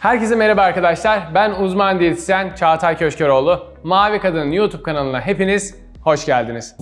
Herkese merhaba arkadaşlar. Ben uzman diyetisyen Çağatay Köşkeroğlu. Mavi Kadın YouTube kanalına hepiniz hoş geldiniz.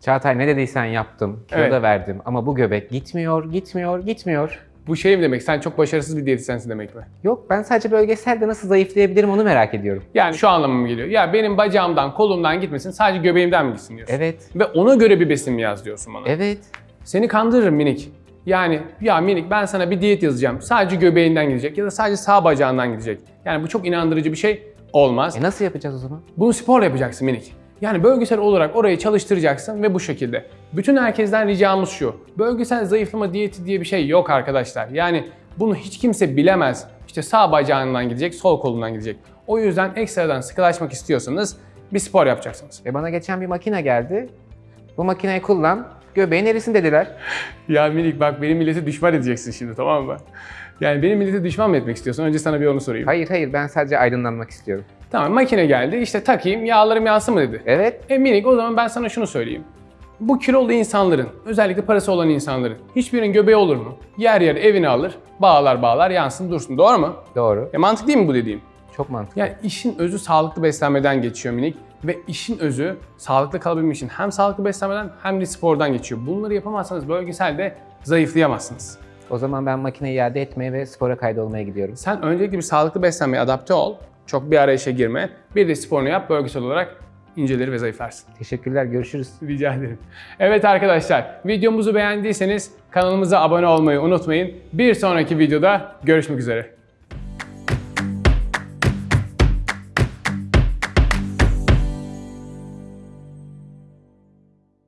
Çağatay ne dediysen yaptım, kilo Evet. da verdim ama bu göbek gitmiyor, gitmiyor, gitmiyor. Bu şey mi demek? Sen çok başarısız bir diyetisyensin demek mi? Yok ben sadece bölgeselde nasıl zayıflayabilirim onu merak ediyorum. Yani şu anlamı mı geliyor? Ya benim bacağımdan, kolumdan gitmesin, sadece göbeğimden mi gitsin diyorsun? Evet, Ve ona göre bir besin mi yaz diyorsun bana? evet. Seni kandırırım minik. Yani ya minik ben sana bir diyet yazacağım. Sadece göbeğinden gidecek ya da sadece sağ bacağından gidecek. Yani bu çok inandırıcı bir şey olmaz. E nasıl yapacağız o zaman? Bunu sporla yapacaksın minik. Yani bölgesel olarak orayı çalıştıracaksın ve bu şekilde. Bütün herkesten ricamız şu. Bölgesel zayıflama diyeti diye bir şey yok arkadaşlar. Yani bunu hiç kimse bilemez. İşte sağ bacağından gidecek, sol kolundan gidecek. O yüzden ekstradan sıkılaşmak istiyorsanız bir spor yapacaksınız. E bana geçen bir makine geldi. Bu makineyi kullan, göbeğin erisin dediler. Ya minik bak benim milleti düşman edeceksin şimdi tamam mı? Yani benim milleti düşman mı etmek istiyorsun? Önce sana bir onu sorayım. Hayır hayır ben sadece aydınlanmak istiyorum. Tamam makine geldi işte takayım yağlarım yansın mı dedi. Evet, E minik o zaman ben sana şunu söyleyeyim. Bu kilolu insanların, özellikle parası olan insanların hiçbirinin göbeği olur mu? Yer yer evini alır, bağlar bağlar yansın dursun. Doğru mu? doğru. E mantık değil mi bu dediğim? Çok mantıklı. Yani işin özü sağlıklı beslenmeden geçiyor minik ve işin özü sağlıklı kalabilmek için hem sağlıklı beslenmeden hem de spordan geçiyor. Bunları yapamazsanız bölgeselde zayıflayamazsınız. O zaman ben makineyi iade etmeye ve spora kaydolmaya gidiyorum. Sen öncelikle bir sağlıklı beslenmeye adapte ol. Çok bir arayışa girme. Bir de sporunu yap bölgesel olarak incelir ve zayıflarsın. Teşekkürler, görüşürüz. Rica ederim. Evet arkadaşlar, videomuzu beğendiyseniz kanalımıza abone olmayı unutmayın. Bir sonraki videoda görüşmek üzere.